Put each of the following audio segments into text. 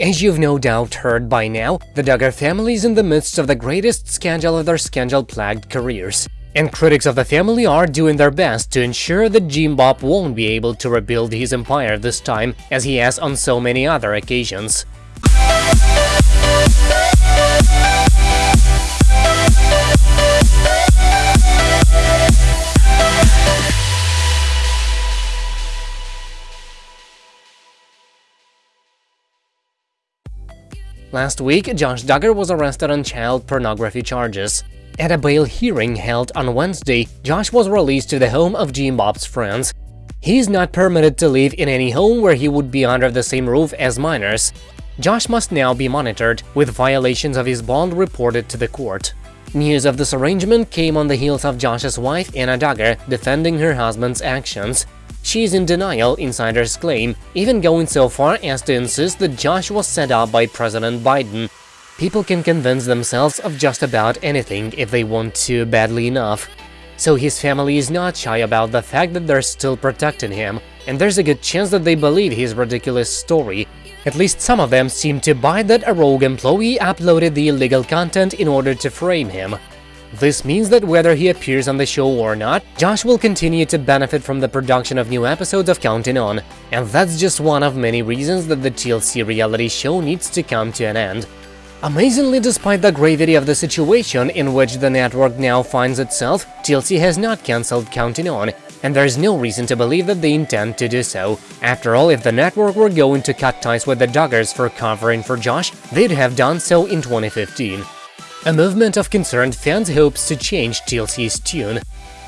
As you've no doubt heard by now, the Duggar family is in the midst of the greatest scandal of their scandal-plagued careers. And critics of the family are doing their best to ensure that Jim Bob won't be able to rebuild his empire this time, as he has on so many other occasions. Last week, Josh Duggar was arrested on child pornography charges. At a bail hearing held on Wednesday, Josh was released to the home of Jim Bob's friends. He is not permitted to live in any home where he would be under the same roof as minors. Josh must now be monitored, with violations of his bond reported to the court. News of this arrangement came on the heels of Josh's wife, Anna Duggar, defending her husband's actions. She is in denial, insiders claim, even going so far as to insist that Josh was set up by President Biden. People can convince themselves of just about anything if they want to badly enough. So his family is not shy about the fact that they're still protecting him, and there's a good chance that they believe his ridiculous story. At least some of them seem to buy that a rogue employee uploaded the illegal content in order to frame him. This means that whether he appears on the show or not, Josh will continue to benefit from the production of new episodes of Counting On, and that's just one of many reasons that the TLC reality show needs to come to an end. Amazingly, despite the gravity of the situation in which the network now finds itself, TLC has not cancelled Counting On, and there's no reason to believe that they intend to do so. After all, if the network were going to cut ties with the Duggars for covering for Josh, they'd have done so in 2015. A movement of concerned fans hopes to change TLC's tune.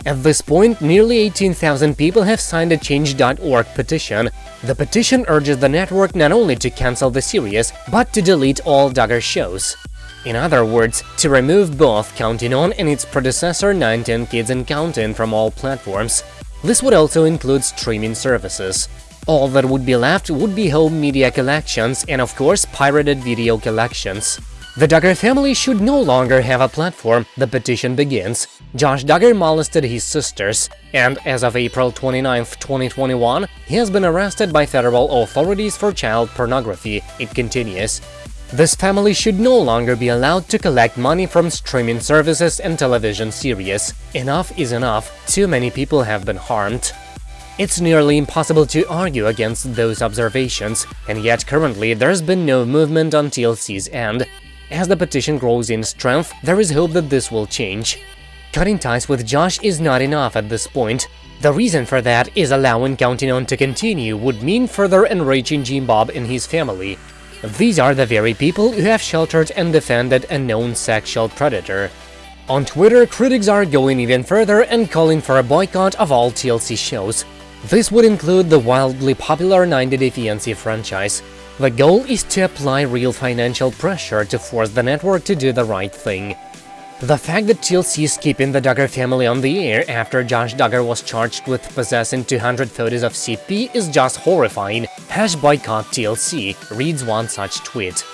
At this point, nearly 18,000 people have signed a Change.org petition. The petition urges the network not only to cancel the series, but to delete all Duggar shows. In other words, to remove both Counting On and its predecessor 19 Kids and Counting from all platforms. This would also include streaming services. All that would be left would be home media collections and, of course, pirated video collections. The Duggar family should no longer have a platform, the petition begins. Josh Duggar molested his sisters, and as of April 29, 2021, he has been arrested by federal authorities for child pornography, it continues. This family should no longer be allowed to collect money from streaming services and television series. Enough is enough, too many people have been harmed. It's nearly impossible to argue against those observations, and yet currently there's been no movement on TLC's end, as the petition grows in strength, there is hope that this will change. Cutting ties with Josh is not enough at this point. The reason for that is allowing Counting On to continue would mean further enraging Jim Bob and his family. These are the very people who have sheltered and defended a known sexual predator. On Twitter, critics are going even further and calling for a boycott of all TLC shows. This would include the wildly popular 90 Day Fiancé franchise, the goal is to apply real financial pressure to force the network to do the right thing. The fact that TLC is keeping the Duggar family on the air after Josh Duggar was charged with possessing 200 photos of CP is just horrifying. Hash boycott TLC reads one such tweet.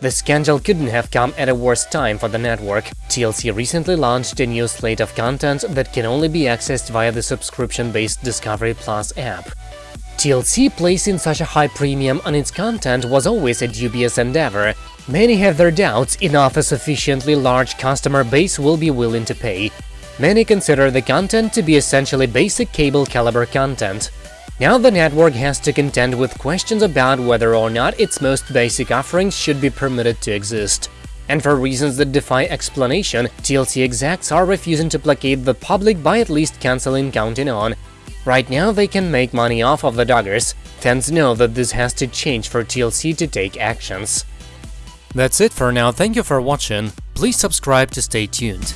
The scandal couldn't have come at a worse time for the network. TLC recently launched a new slate of content that can only be accessed via the subscription-based Discovery Plus app. TLC placing such a high premium on its content was always a dubious endeavor. Many have their doubts enough a sufficiently large customer base will be willing to pay. Many consider the content to be essentially basic cable caliber content. Now the network has to contend with questions about whether or not its most basic offerings should be permitted to exist. And for reasons that defy explanation, TLC execs are refusing to placate the public by at least cancelling Counting On Right now, they can make money off of the Duggars. Fans know that this has to change for TLC to take actions. That's it for now, thank you for watching, please subscribe to stay tuned.